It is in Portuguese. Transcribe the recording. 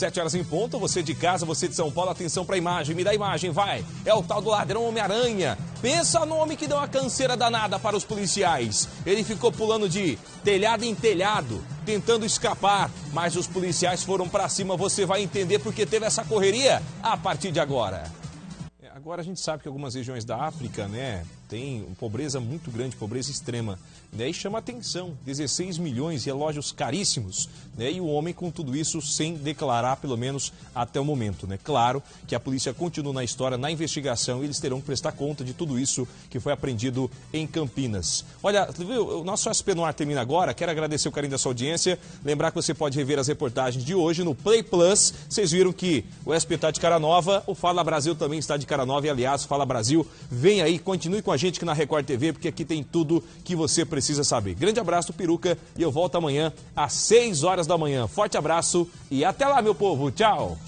Sete horas em ponto, você de casa, você de São Paulo, atenção pra imagem, me dá a imagem, vai. É o tal do ladrão Homem-Aranha. Pensa no homem que deu uma canseira danada para os policiais. Ele ficou pulando de telhado em telhado, tentando escapar, mas os policiais foram para cima. Você vai entender porque teve essa correria a partir de agora. Agora a gente sabe que algumas regiões da África, né, tem pobreza muito grande, pobreza extrema. Né? E chama atenção, 16 milhões, relógios caríssimos, né? e o homem com tudo isso sem declarar, pelo menos até o momento. Né? Claro que a polícia continua na história, na investigação, e eles terão que prestar conta de tudo isso que foi apreendido em Campinas. Olha, viu, o nosso SP no ar termina agora, quero agradecer o carinho da sua audiência, lembrar que você pode rever as reportagens de hoje no Play Plus. Vocês viram que o SP está de cara nova, o Fala Brasil também está de cara nova, e aliás, Fala Brasil, vem aí, continue com a gente aqui na Record TV, porque aqui tem tudo que você precisa saber. Grande abraço, Peruca, e eu volto amanhã às 6 horas da manhã. Forte abraço e até lá, meu povo. Tchau!